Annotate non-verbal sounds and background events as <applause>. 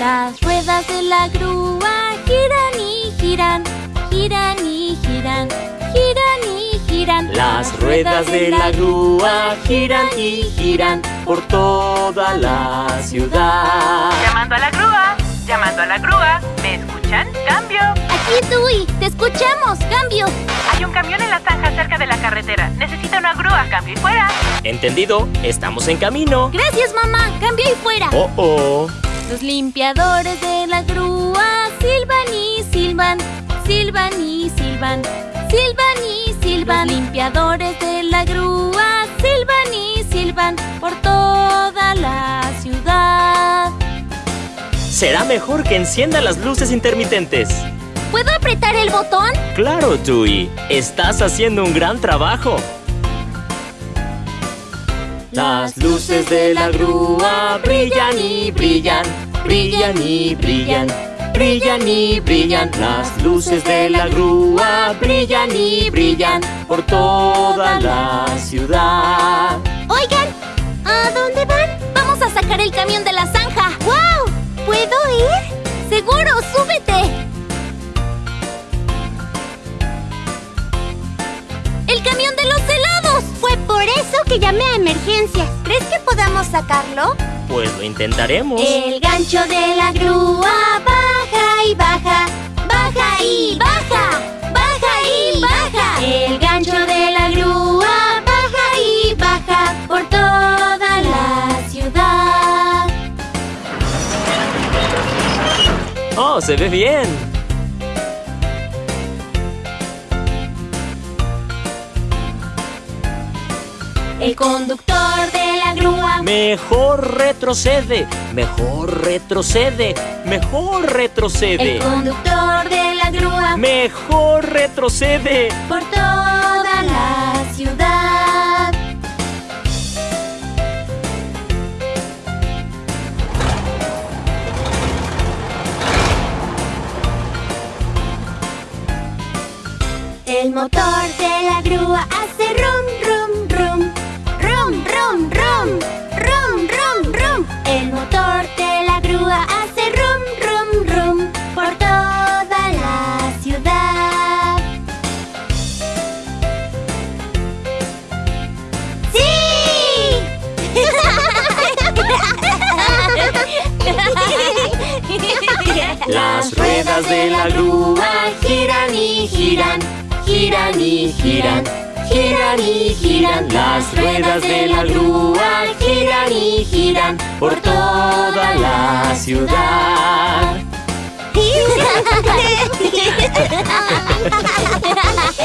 Las ruedas de la grúa giran y giran, giran y giran, giran y giran. Las ruedas de la grúa giran y giran por toda la ciudad. Llamando a la grúa, llamando a la grúa. ¿Me escuchan? ¡Cambio! Aquí, Dewey. Te escuchamos. ¡Cambio! Hay un camión en la zanja cerca de la carretera. Necesita una grúa. ¡Cambio y fuera! Entendido, estamos en camino. Gracias, mamá. ¡Cambio y fuera! Oh, oh. Los limpiadores de la grúa silban y silban, silban y silban, silban y silban. Los limpiadores de la grúa silban y silban por toda la ciudad. Será mejor que encienda las luces intermitentes. ¿Puedo apretar el botón? Claro, Dewey. Estás haciendo un gran trabajo. Las luces de la grúa brillan y brillan, brillan y brillan, brillan y brillan. Las luces de la grúa brillan y brillan por toda la ciudad. Oigan, ¿a dónde van? Vamos a sacar el camión de la zanja. ¡Wow! ¿Puedo ir? Seguro, súbete. ¡El camión de los helados! Fue por eso que llamé a emergencias. ¿Crees que podamos sacarlo? Pues lo intentaremos. El gancho de la grúa baja y baja, baja y baja, baja y baja. El gancho de la grúa baja y baja por toda la ciudad. Oh, se ve bien. El conductor de la grúa Mejor retrocede, mejor retrocede, mejor retrocede. El conductor de la grúa Mejor retrocede. por toda la ciudad. El motor de la grúa hace rum, rum, Las ruedas de la grúa giran y giran, giran y giran, giran y giran. Las ruedas de la grúa giran y giran por toda la ciudad. <laughs> <laughs>